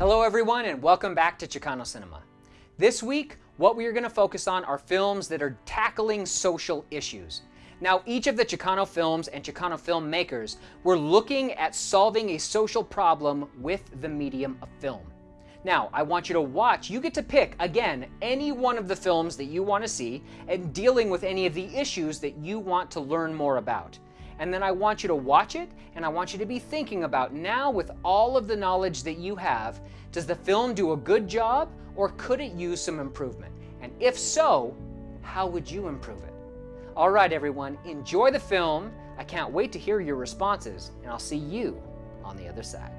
Hello everyone and welcome back to Chicano Cinema. This week, what we are going to focus on are films that are tackling social issues. Now, each of the Chicano films and Chicano filmmakers were looking at solving a social problem with the medium of film. Now, I want you to watch, you get to pick, again, any one of the films that you want to see and dealing with any of the issues that you want to learn more about. And then I want you to watch it and I want you to be thinking about now with all of the knowledge that you have, does the film do a good job or could it use some improvement? And if so, how would you improve it? All right, everyone, enjoy the film. I can't wait to hear your responses and I'll see you on the other side.